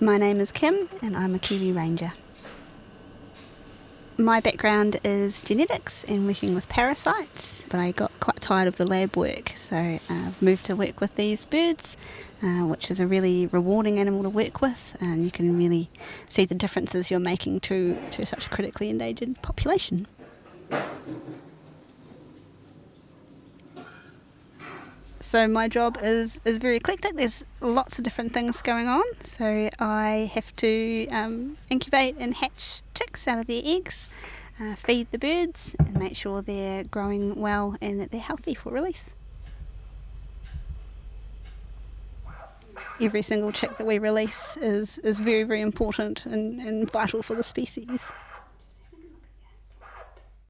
My name is Kim and I'm a Kiwi Ranger. My background is genetics and working with parasites, but I got quite tired of the lab work, so I've uh, moved to work with these birds, uh, which is a really rewarding animal to work with, and you can really see the differences you're making to, to such a critically endangered population. So my job is, is very eclectic. There's lots of different things going on. So I have to um, incubate and hatch chicks out of their eggs, uh, feed the birds, and make sure they're growing well and that they're healthy for release. Every single chick that we release is, is very, very important and, and vital for the species.